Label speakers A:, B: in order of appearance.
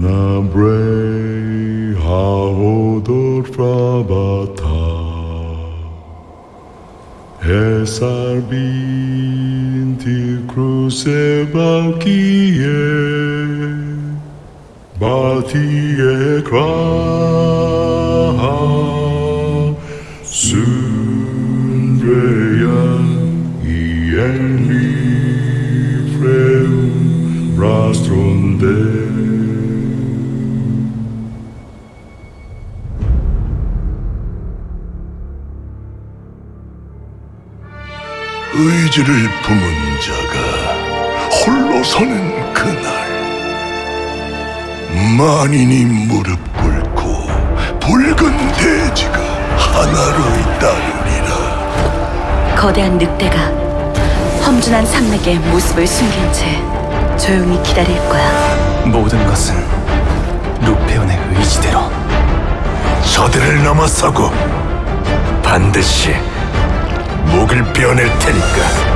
A: Nabre haodor frabata Esar binti cruce balkie Batie kraha Sundreya ienli freu Rastron
B: 의지를 품은 자가 홀로 서는 그날 만인이 무릎 꿇고 붉은 대지가 하나로 잇따르리라
C: 거대한 늑대가 험준한 산맥에 모습을 숨긴 채 조용히 기다릴 거야.
D: 모든 것은 루페온의 의지대로
B: 저들을 넘어서고 반드시 목을 베어낼 테니까